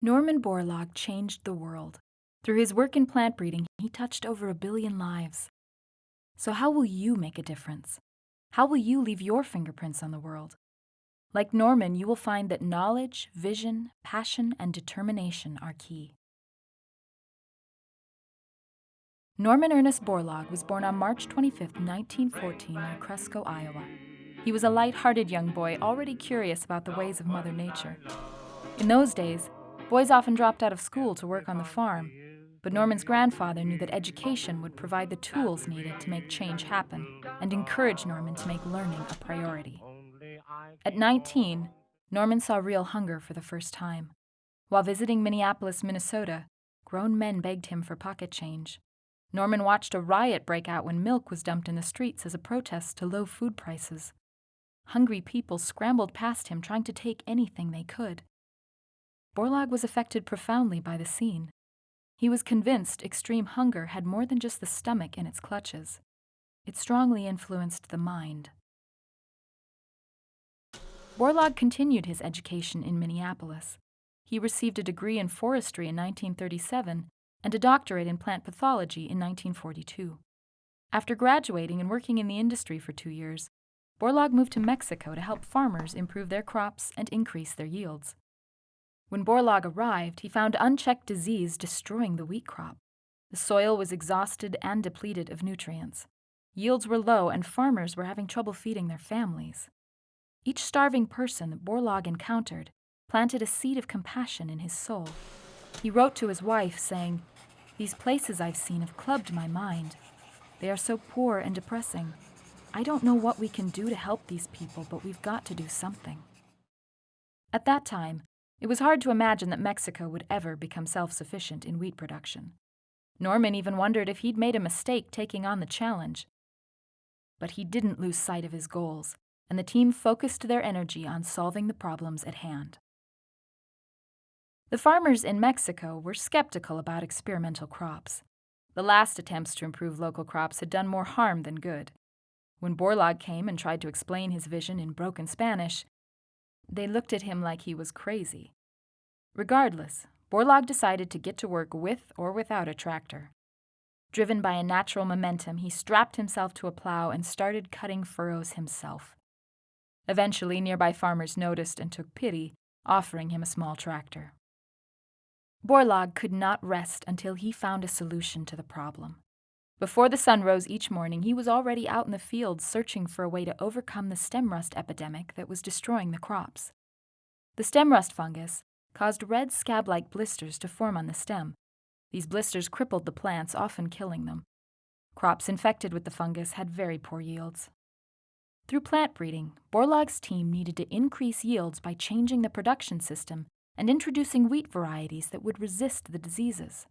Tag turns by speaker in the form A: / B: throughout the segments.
A: Norman Borlaug changed the world. Through his work in plant breeding, he touched over a billion lives. So, how will you make a difference? How will you leave your fingerprints on the world? Like Norman, you will find that knowledge, vision, passion, and determination are key. Norman Ernest Borlaug was born on March 25, 1914, near Cresco, Iowa. He was a light hearted young boy already curious about the ways of Mother Nature. In those days, boys often dropped out of school to work on the farm, but Norman's grandfather knew that education would provide the tools needed to make change happen and encouraged Norman to make learning a priority. At 19, Norman saw real hunger for the first time. While visiting Minneapolis, Minnesota, grown men begged him for pocket change. Norman watched a riot break out when milk was dumped in the streets as a protest to low food prices. Hungry people scrambled past him trying to take anything they could. Borlaug was affected profoundly by the scene. He was convinced extreme hunger had more than just the stomach in its clutches. It strongly influenced the mind. Borlaug continued his education in Minneapolis. He received a degree in forestry in 1937 and a doctorate in plant pathology in 1942. After graduating and working in the industry for two years, Borlaug moved to Mexico to help farmers improve their crops and increase their yields. When Borlaug arrived, he found unchecked disease destroying the wheat crop. The soil was exhausted and depleted of nutrients. Yields were low, and farmers were having trouble feeding their families. Each starving person that Borlaug encountered planted a seed of compassion in his soul. He wrote to his wife, saying, These places I've seen have clubbed my mind. They are so poor and depressing. I don't know what we can do to help these people, but we've got to do something. At that time, it was hard to imagine that Mexico would ever become self sufficient in wheat production. Norman even wondered if he'd made a mistake taking on the challenge. But he didn't lose sight of his goals, and the team focused their energy on solving the problems at hand. The farmers in Mexico were skeptical about experimental crops. The last attempts to improve local crops had done more harm than good. When Borlaug came and tried to explain his vision in broken Spanish, they looked at him like he was crazy. Regardless, Borlaug decided to get to work with or without a tractor. Driven by a natural momentum, he strapped himself to a plow and started cutting furrows himself. Eventually, nearby farmers noticed and took pity, offering him a small tractor. Borlaug could not rest until he found a solution to the problem. Before the sun rose each morning, he was already out in the fields searching for a way to overcome the stem rust epidemic that was destroying the crops. The stem rust fungus caused red scab like blisters to form on the stem. These blisters crippled the plants, often killing them. Crops infected with the fungus had very poor yields. Through plant breeding, Borlaug's team needed to increase yields by changing the production system and introducing wheat varieties that would resist the diseases.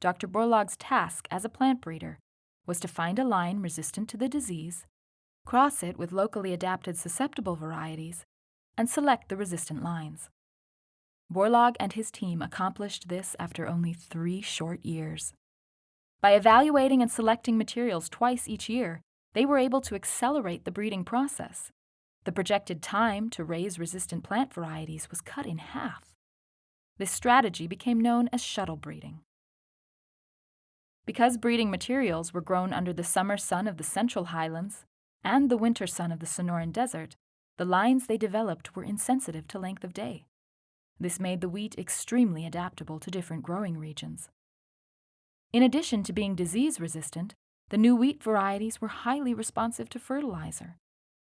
A: Dr. Borlaug's task as a plant breeder was to find a line resistant to the disease, cross it with locally adapted susceptible varieties, and select the resistant lines. Borlaug and his team accomplished this after only three short years. By evaluating and selecting materials twice each year, they were able to accelerate the breeding process. The projected time to raise resistant plant varieties was cut in half. This strategy became known as shuttle breeding. Because breeding materials were grown under the summer sun of the Central Highlands and the winter sun of the Sonoran Desert, the lines they developed were insensitive to length of day. This made the wheat extremely adaptable to different growing regions. In addition to being disease resistant, the new wheat varieties were highly responsive to fertilizer.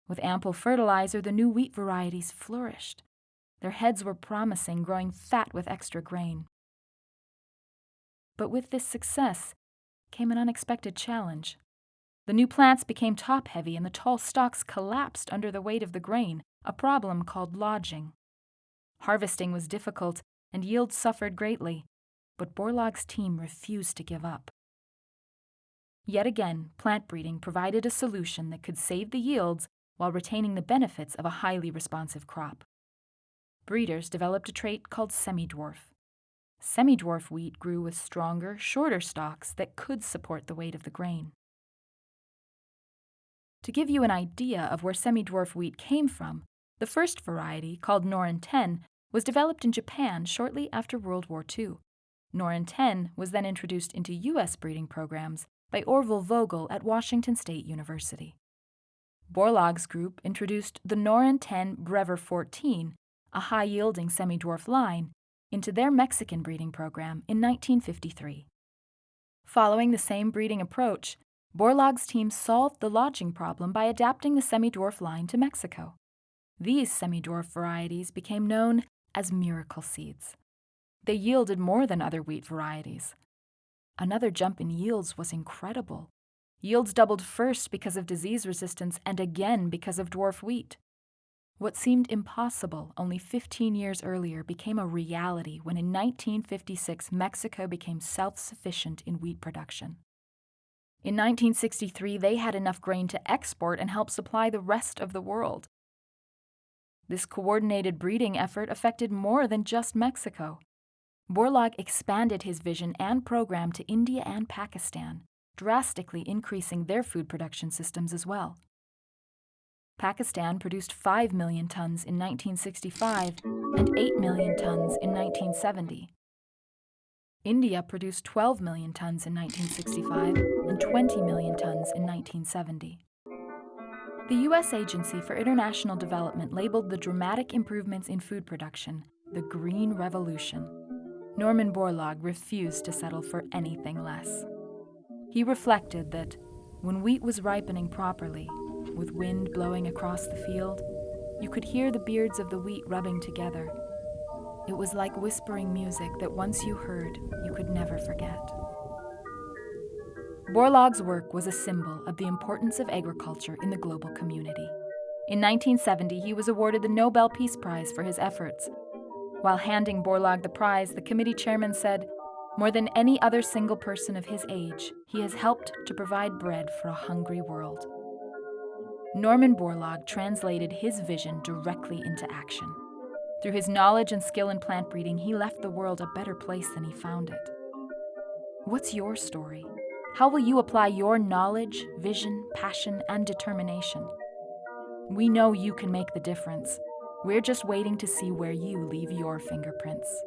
A: With ample fertilizer, the new wheat varieties flourished. Their heads were promising, growing fat with extra grain. But with this success came an unexpected challenge. The new plants became top heavy and the tall stalks collapsed under the weight of the grain, a problem called lodging. Harvesting was difficult and yields suffered greatly, but Borlaug's team refused to give up. Yet again, plant breeding provided a solution that could save the yields while retaining the benefits of a highly responsive crop. Breeders developed a trait called semi-dwarf. Semi-dwarf wheat grew with stronger, shorter stalks that could support the weight of the grain. To give you an idea of where semi-dwarf wheat came from, the first variety, called Norin 10, was developed in Japan shortly after World War II. Norin 10 was then introduced into U.S. breeding programs by Orville Vogel at Washington State University. Borlaug's group introduced the Norin 10 Brevor 14, a high yielding semi dwarf line, into their Mexican breeding program in 1953. Following the same breeding approach, Borlaug's team solved the lodging problem by adapting the semi dwarf line to Mexico. These semi dwarf varieties became known as miracle seeds. They yielded more than other wheat varieties. Another jump in yields was incredible. Yields doubled first because of disease resistance and again because of dwarf wheat. What seemed impossible only 15 years earlier became a reality when in 1956 Mexico became self sufficient in wheat production. In 1963, they had enough grain to export and help supply the rest of the world. This coordinated breeding effort affected more than just Mexico. Borlaug expanded his vision and program to India and Pakistan, drastically increasing their food production systems as well. Pakistan produced 5 million tons in 1965 and 8 million tons in 1970. India produced 12 million tons in 1965 and 20 million tons in 1970. The U.S. Agency for International Development labeled the dramatic improvements in food production the Green Revolution. Norman Borlaug refused to settle for anything less. He reflected that when wheat was ripening properly, with wind blowing across the field, you could hear the beards of the wheat rubbing together. It was like whispering music that once you heard, you could never forget. Borlaug's work was a symbol of the importance of agriculture in the global community. In 1970, he was awarded the Nobel Peace Prize for his efforts. While handing Borlaug the prize, the committee chairman said, More than any other single person of his age, he has helped to provide bread for a hungry world. Norman Borlaug translated his vision directly into action. Through his knowledge and skill in plant breeding, he left the world a better place than he found it. What's your story? How will you apply your knowledge, vision, passion, and determination? We know you can make the difference. We're just waiting to see where you leave your fingerprints.